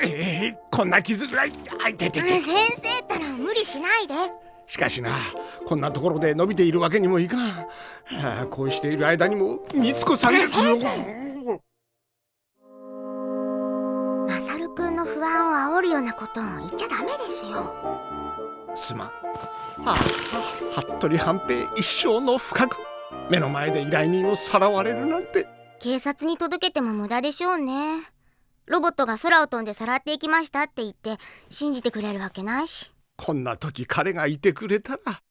えー、こんな傷ぐらい。あいててて先生ったら無理しないで。しかしなこんなところで伸びているわけにもいかん、はあ、こうしている間にも美津子さんがマサルくんの不安を煽るようなことを言っちゃダメですよ。すまん。ああ服部半平一生の不覚目の前で依頼人をさらわれるなんて。警察に届けても無駄でしょうね。ロボットが空を飛んでさらっていきましたって言って信じてくれるわけないし。こんな時彼がいてくれたら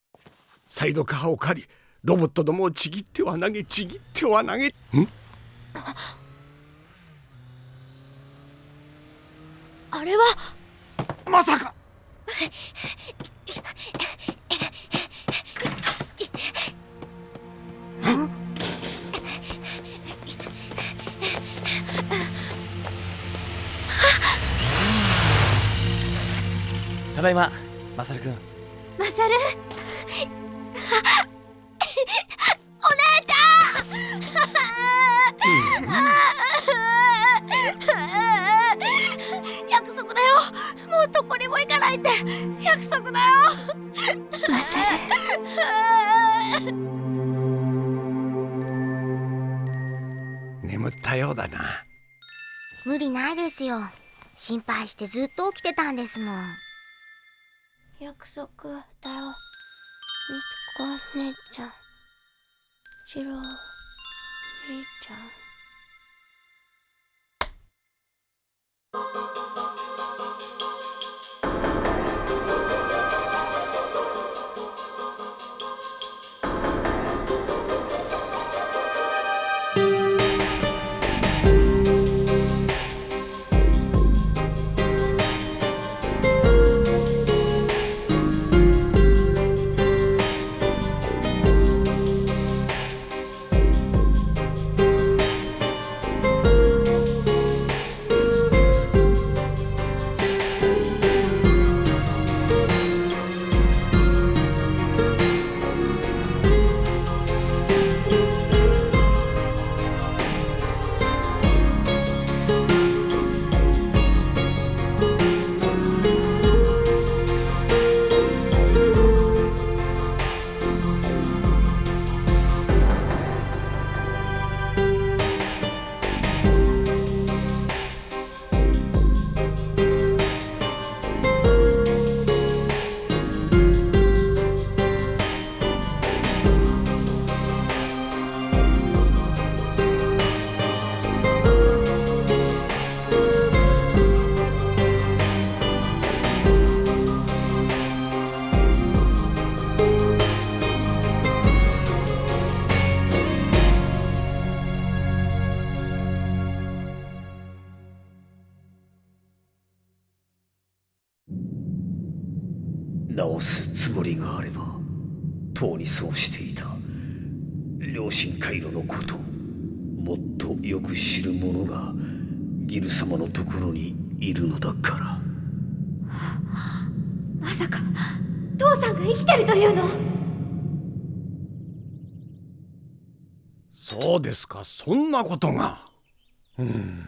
サイドカーを借りロボットどもをちぎっては投げちぎっては投げ。ん？あれは。まさか ただいまマサルくん。マサル？お姉ちゃん！約束だよ。もうどこにも行かないって。約束だよ。マサル。眠ったようだな。無理ないですよ。心配してずっと起きてたんですもん約束だよ。みつこ姉ちゃん。しろ、姉ちゃん。良心回路のことをもっとよく知る者がギル様のところにいるのだから。まさか父さんが生きてるというの？そうですか。そんなことが。うん。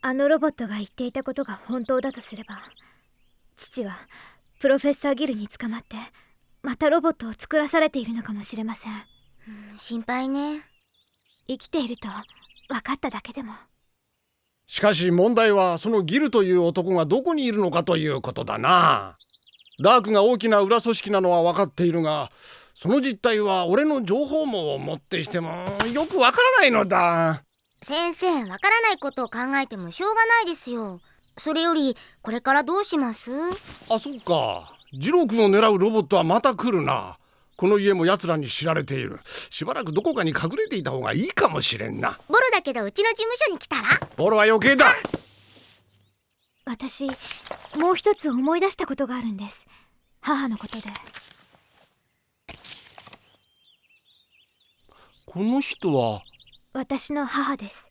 あのロボットが言っていたことが本当だとすれば父はプロフェッサーギルに捕まってまたロボットを作らされているのかもしれません心配ね。生きていると分かっただけでも。しかし問題はそのギルという男がどこにいるのかということだな。ダークが大きな裏組織なのは分かっているがその実態は俺の情報網をもってしてもよくわからないのだ。先生わからないことを考えてもしょうがないですよ。それよりこれからどうします？あそっか。ジロー君を狙うロボットはまた来るなこの家も奴らに知られている。しばらくどこかに隠れていた方がいいかもしれんな。ボロだけどうちの事務所に来たら？ボロは余計だ。私もう一つ思い出したことがあるんです。母のことで。この人は？私の母です。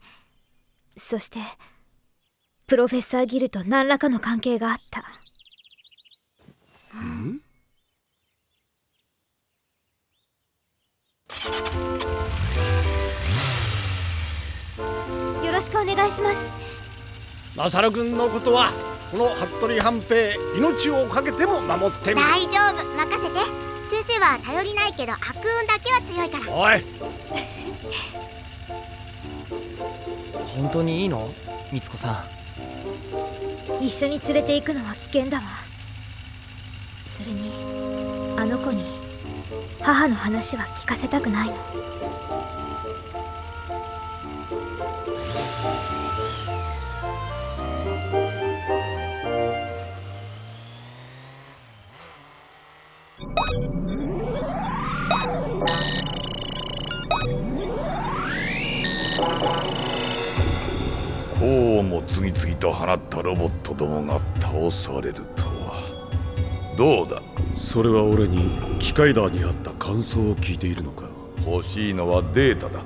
そしてプロフェッサーギルと何らかの関係があった。ん？よろしくお願いします。マサル君のことはこの服部半平命をかけても守ってみ大丈夫。任せて。先生は頼りないけど悪運だけは強いから。おい。本当にいいの？みつこさん。一緒に連れて行くのは危険だわ。それに母の話は聞かせたくないの。こうも次々と放ったロボットどもが倒されるとは。どうだ？それは俺に機械ダーにあった感想を聞いているのか？欲しいのはデータだ。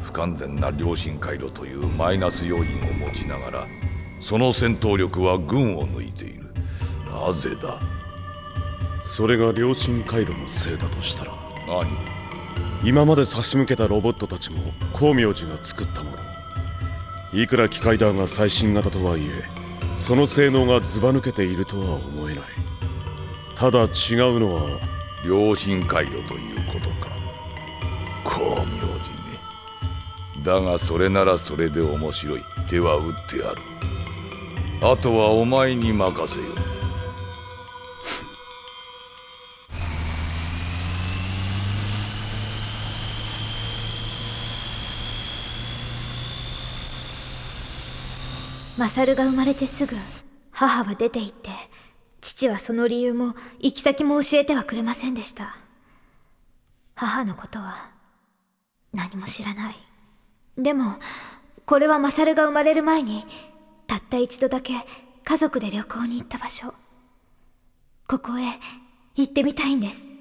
不完全な良心回路というマイナス要因を持ちながらその戦闘力は群を抜いている。なぜだ？それが良心回路のせいだとしたら？何？今まで差し向けたロボットたちも光明寺が作ったもの。いくら機械ダーが最新型とはいえその性能がずば抜けているとは思えないただ違うのは良心回路ということか。光明寺ね。だがそれならそれで面白い手は打ってある。あとはお前に任せよ。マサルが生まれてすぐ母は出て行って父はその理由も行き先も教えてはくれませんでした。母のことは何も知らない。でもこれはマサルが生まれる前にたった一度だけ家族で旅行に行った場所。ここへ行ってみたいんです。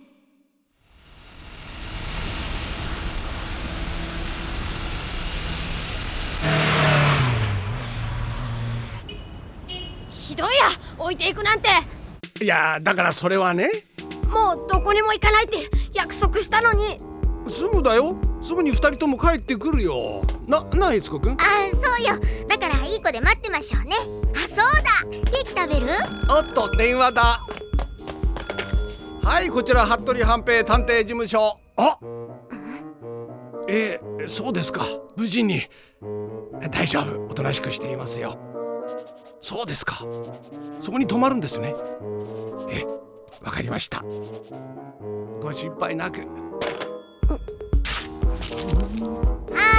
ひどいや。置いていくなんて。いやだからそれはね。もうどこにも行かないって約束したのに。すぐだよ。すぐに二人とも帰ってくるよ。なな悦子くん？あそうよ。だからいい子で待ってましょうね。あそうだ。ケーキ食べる？おっと電話だ。はいこちら服部半平探偵事務所。あえー、そうですか。無事に。大丈夫。おとなしくしていますよそうですか。そこに泊まるんですね。えわかりました。ご心配なく。は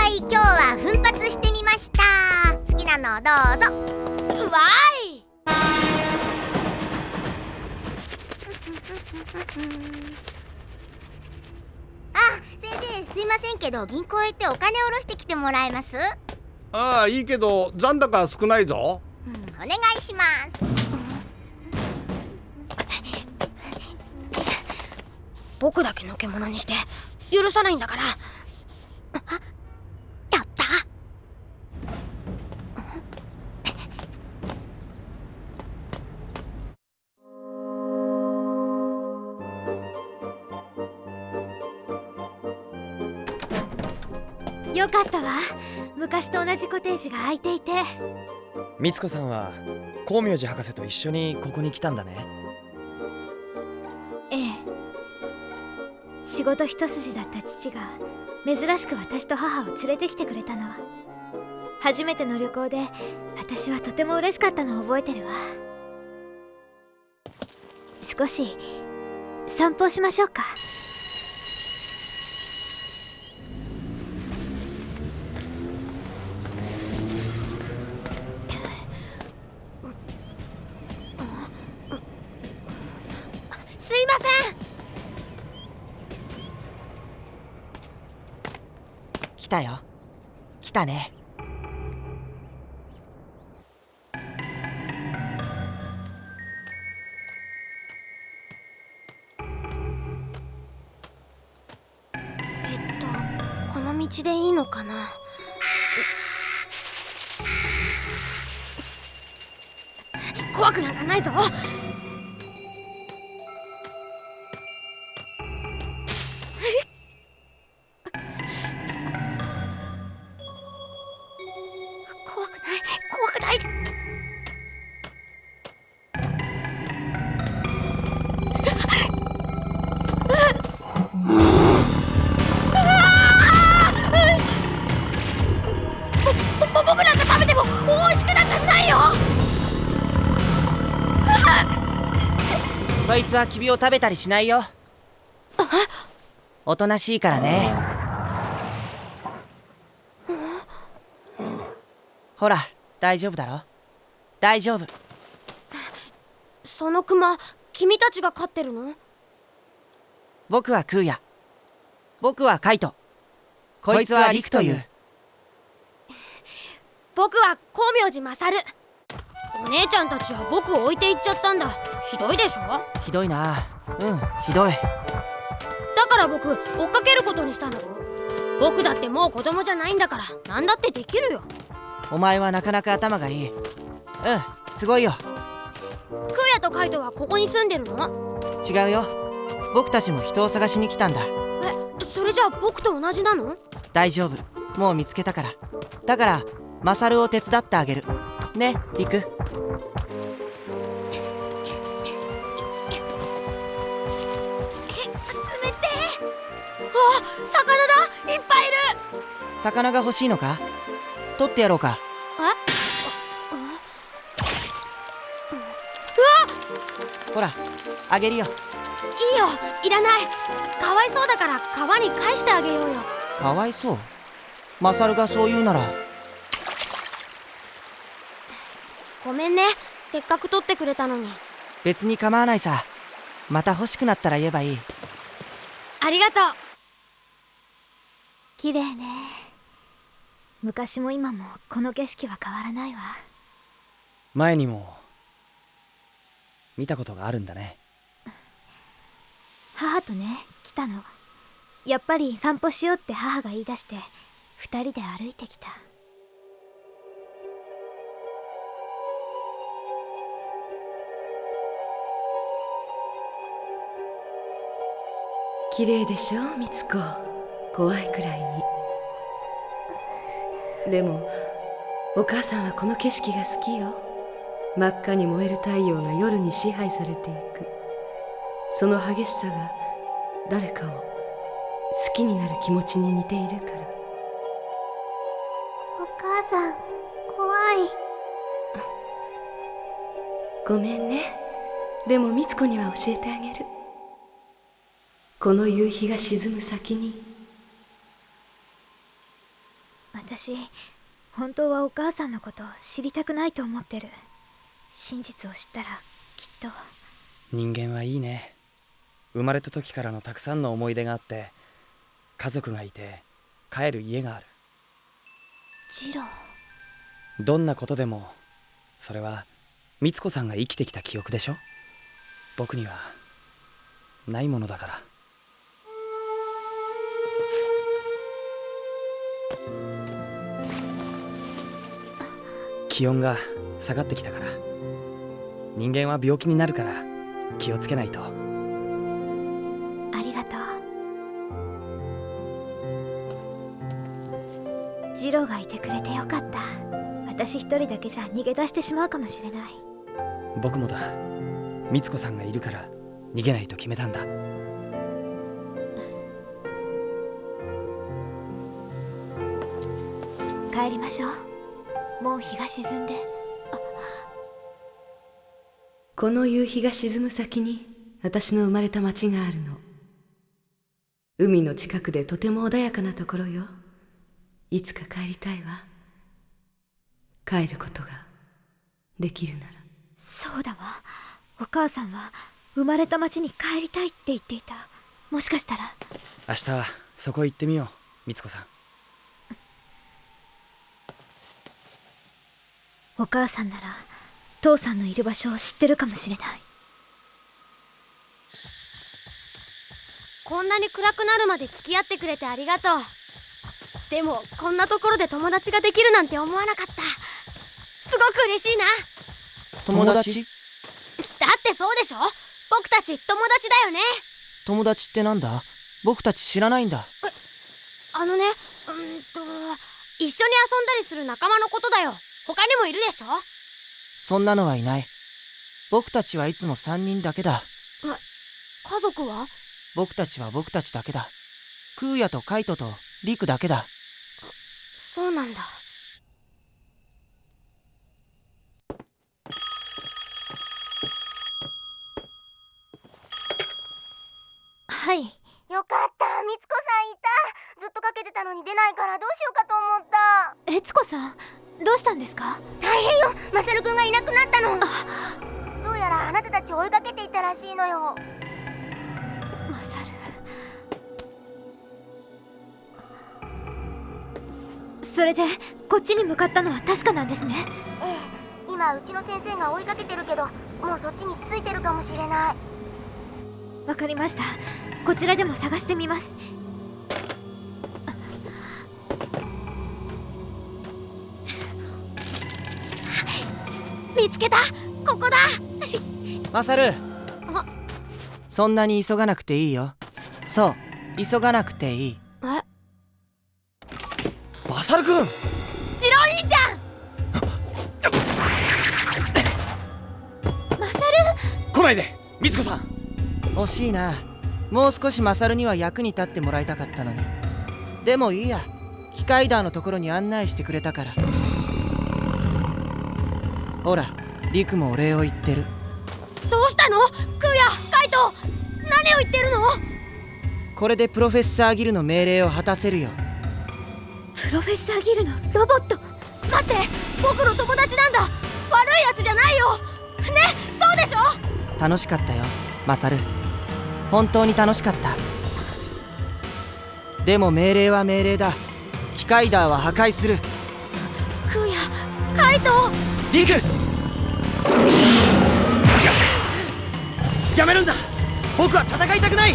い今日は奮発してみました。好きなのをどうぞ。わーい。あ先生すいませんけど銀行へ行ってお金下ろしてきてもらえます？ああいいけど残高少ないぞうん。お願いします。僕だけのけ者にして許さないんだから。やった？よかったわ。昔と同じコテージが空いていてみつこさんは光明寺博士と一緒にここに来たんだね。ええ。仕事一筋だった父が珍しく私と母を連れてきてくれたのは。初めての旅行で私はとても嬉しかったのを覚えてるわ。少し散歩しましょうか。たよ。来たね。えっとこの道でいいのかな？怖くなんかないぞ。つはキビを食べたりしないよ。おとなしいからね。ほら大丈夫だろ？大丈夫。そのクマ君たちが飼ってるの？僕はクーヤ僕はカイト。こいつはリクという。僕は光明寺勝。お姉ちゃんたちは僕を置いていっちゃったんだひどいでしょ？ひどいな。うんひどい。だから僕追っかけることにしたの僕だってもう子供じゃないんだから何だってできるよ。お前はなかなか頭がいい。うんすごいよ。クーヤとカイトはここに住んでるの？違うよ。僕たちも人を探しに来たんだ。えそれじゃあ僕と同じなの？大丈夫。もう見つけたから。だからマサルを手伝ってあげる。ねリク魚だいっぱいいる。魚が欲しいのか？取ってやろうか。え？ほらあげるよ。いいよ。いらない。かわいそうだから川に返してあげようよ。かわいそう？マサルがそう言うなら。ごめんね。せっかく取ってくれたのに。別に構わないさ。また欲しくなったら言えばいい。ありがとう綺麗ね。昔も今もこの景色は変わらないわ。前にも見たことがあるんだね。母とね来たの。やっぱり散歩しようって母が言い出して二人で歩いてきた。綺麗でしょみつ子怖いくらいに。でもお母さんはこの景色が好きよ。真っ赤に燃える太陽が夜に支配されていく。その激しさが誰かを好きになる気持ちに似ているから。お母さん怖い。ごめんね。でもみつ子には教えてあげる。この夕日が沈む先に私本当はお母さんのことを知りたくないと思ってる。真実を知ったらきっと。人間はいいね。生まれた時からのたくさんの思い出があって家族がいて帰る家がある。ジローどんなことでもそれは美津子さんが生きてきた記憶でしょ？僕にはないものだから気温が下がってきたから。人間は病気になるから気をつけないと。ありがとう。ジローがいてくれてよかった。私一人だけじゃ逃げ出してしまうかもしれない。僕もだ。美津子さんがいるから逃げないと決めたんだ。帰りましょうもう日が沈んで。この夕日が沈む先に私の生まれた町があるの。海の近くでとても穏やかなところよ。いつか帰りたいわ。帰ることができるなら。そうだわ。お母さんは生まれた町に帰りたいって言っていた。もしかしたら。明日そこ行ってみよう美津子さんお母さんなら父さんのいる場所を知ってるかもしれない。こんなに暗くなるまで付き合ってくれてありがとう。でもこんなところで友達ができるなんて思わなかった。すごく嬉しいな。友達？だってそうでしょ？僕たち友達だよね。友達ってなんだ？僕たち知らないんだ。あのねうんと一緒に遊んだりする仲間のことだよ他にもいるでしょ？そんなのはいない。僕たちはいつも3人だけだ。家族は？僕たちは僕たちだけだ。クーヤとカイトとリクだけだ。そうなんだ。はい。よかった。みつこさんいた。ずっとかけてたのに出ないからどうしようかと思った。悦子さん？どうしたんですか？大変よ。マサルくんがいなくなったの。どうやらあなたたち追いかけていたらしいのよ。マサル。それでこっちに向かったのは確かなんですね？ええ。今うちの先生が追いかけてるけどもうそっちについてるかもしれない。わかりました。こちらでも探してみます見つけた。ここだ。マサル。あ。そんなに急がなくていいよ。そう。急がなくていい。え？マサルくんジロお兄ちゃん！マサル？来ないで。みつこさん。惜しいな。もう少しマサルには役に立ってもらいたかったのに。でもいいや。機械ダーのところに案内してくれたからほらリクもお礼を言ってる。どうしたの？クーヤカイト何を言ってるの？これでプロフェッサーギルの命令を果たせるよ。プロフェッサーギルのロボット待って僕の友達なんだ。悪いやつじゃないよ。ねそうでしょ？楽しかったよマサル。本当に楽しかった。でも命令は命令だ。機械ダーは破壊する。クーヤカイトリク。ややめるんだ。僕は戦いたくない。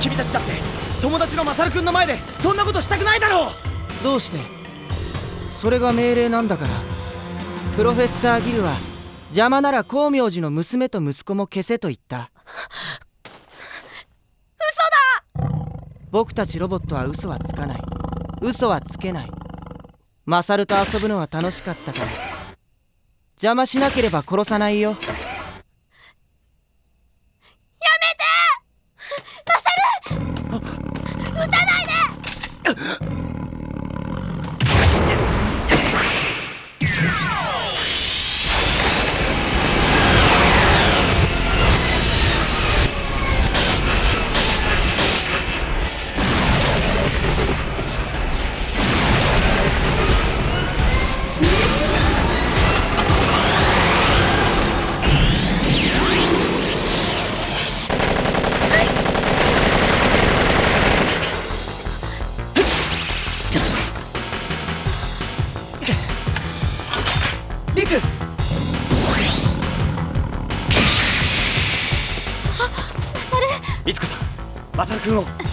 君たちだって友達のマサルくんの前でそんなことしたくないだろう。どうして？それが命令なんだから。プロフェッサーギルは邪魔なら光明寺の娘と息子も消せと言った。嘘だ！僕たちロボットは嘘はつかない。嘘はつけない。マサルと遊ぶのは楽しかったから邪魔しなければ殺さないよ。いつこさんマサルくんを。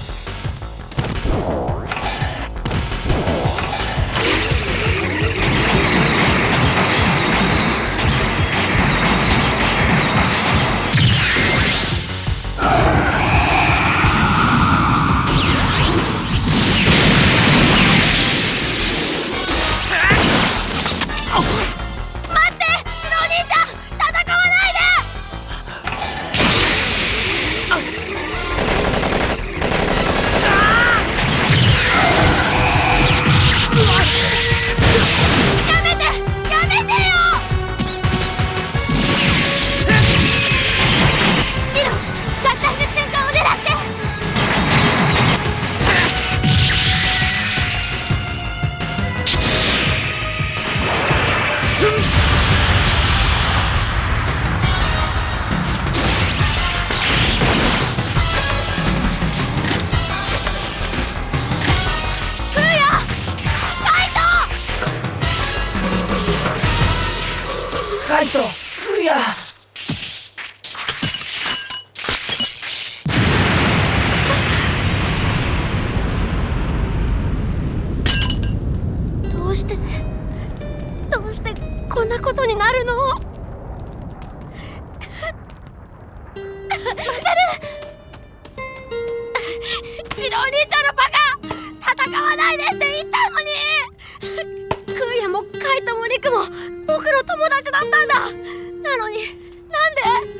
してどうしてこんなことになるの？マサル！ジロ兄ちゃんのバカ！戦わないでって言ったのに！クーヤもカイトもリクも僕の友達だったんだ！なのになんで？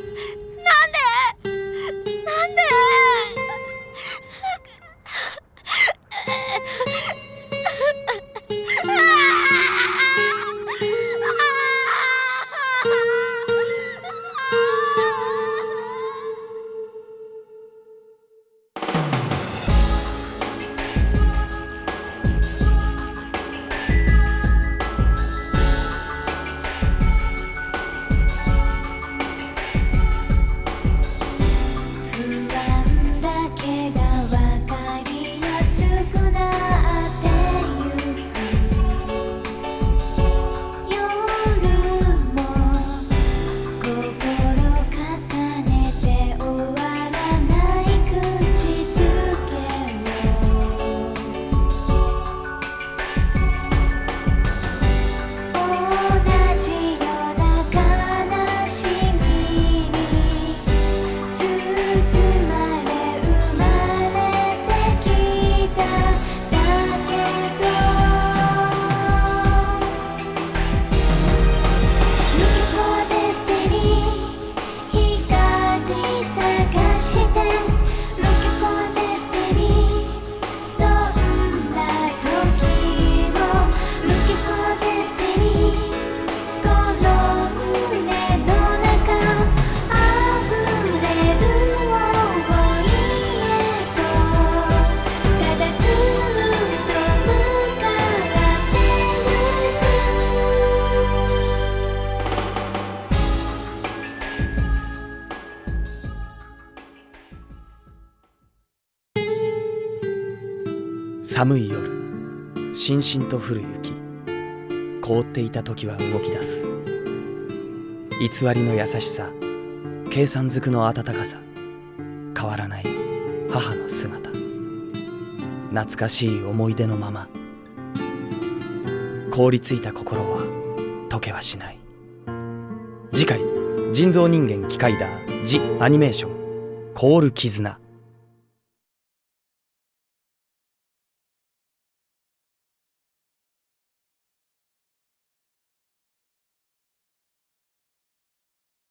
寒い夜しんしんと降る雪。凍っていた時は動き出す。偽りの優しさ計算づくの温かさ。変わらない母の姿。懐かしい思い出のまま。凍りついた心は溶けはしない。次回人造人間機械だ。ジ・アニメーション。凍る絆。